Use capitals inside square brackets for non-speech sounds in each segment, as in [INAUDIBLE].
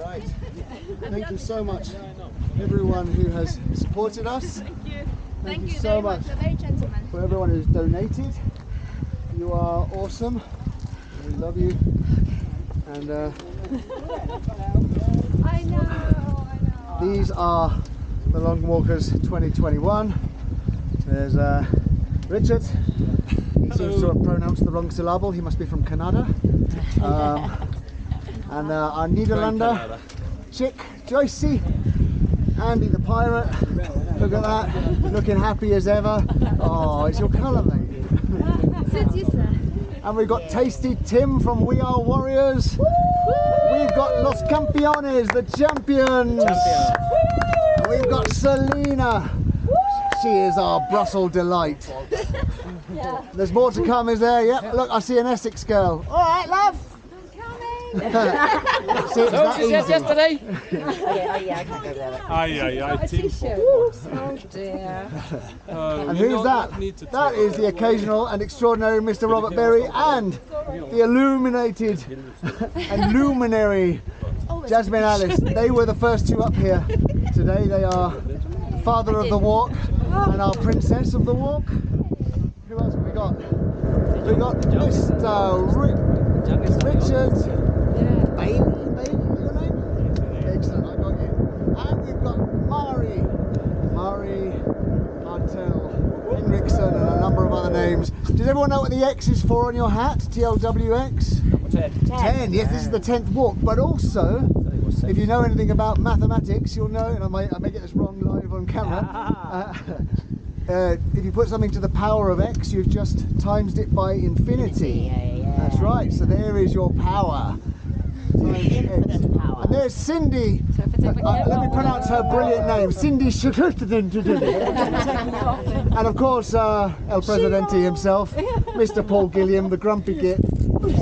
right. Thank you so much, everyone who has supported us. Thank you. Thank, you, you so very much much. Very gentleman. for everyone who's donated. You are awesome. We love you. And uh, I know, I know. these are the Long Walkers 2021. There's uh, Richard. He seems to have pronounced the wrong syllable. He must be from Canada. [LAUGHS] Um, and uh, our Nederlander chick, Joycey. Andy the pirate. Look at that. Looking happy as ever. Oh, it's your colour, mate. Suits you, sir. And we've got Tasty Tim from We Are Warriors. We've got Los Campeones, the champions. We've got Selena. She is our Brussels delight. [LAUGHS] There's more to come, is there? Yep. Look, I see an Essex girl. All right, love. I'm coming. See, it's that She said easy. yesterday. Aye, aye, aye. Team. Oh dear. Uh, And who's that? need to That talk. is the occasional and extraordinary Mr. Robert Berry and the illuminated and luminary Jasmine Alice. They were the first two up here today. They are father of the walk and our princess of the walk. Who else have we got? We got Mr. Rick, Richard. Bailey, Bailey, your name? Excellent, I got you. And we've got Mari, Martel, Henriksen, and a number of other names. Does everyone know what the X is for on your hat? TLWX? 10. Yes, this is the 10th walk, but also, if you know anything about mathematics, you'll know, and I may, I may get this wrong live on camera. [LAUGHS] Uh, uh, if you put something to the power of x, you've just times it by infinity. That's right, so there is your power. Times x. And there's Cindy. Uh, uh, let me pronounce her brilliant name, Cindy Shukutadin. [LAUGHS] And of course, uh, El Presidente himself, Mr. Paul Gilliam, the grumpy git,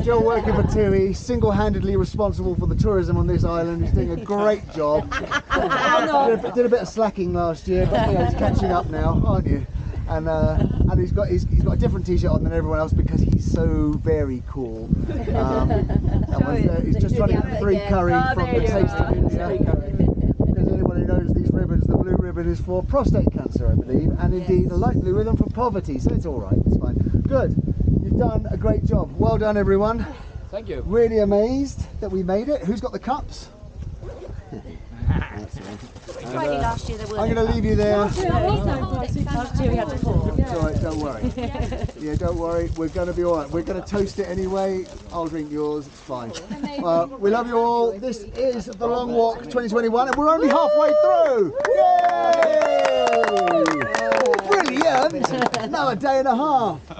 still working for TUI, single-handedly responsible for the tourism on this island. He's doing a great job. Did a, did a bit of slacking last year, but you know, he's catching up now, aren't you? And uh, and he's got he's, he's got a different t-shirt on than everyone else because he's so very cool. Um, [LAUGHS] and was, he's just trying to get free curry from the taste of India. Because anyone who knows these ribbons, the blue ribbon is for prostate cancer, I believe, and indeed the light blue ribbon for poverty. So it's all right, it's fine. Good. You've done a great job. Well done, everyone. Thank you. Really amazed that we made it. Who's got the cups? Last year there were I'm going to leave you there. Last year we had to pour. It's all right, don't worry. Yeah, don't worry. We're going to be all right. We're going to toast it anyway. I'll drink yours. It's fine. Uh, we love you all. This is the Long Walk 2021, and we're only halfway through. Yay! Brilliant! Another day and a half.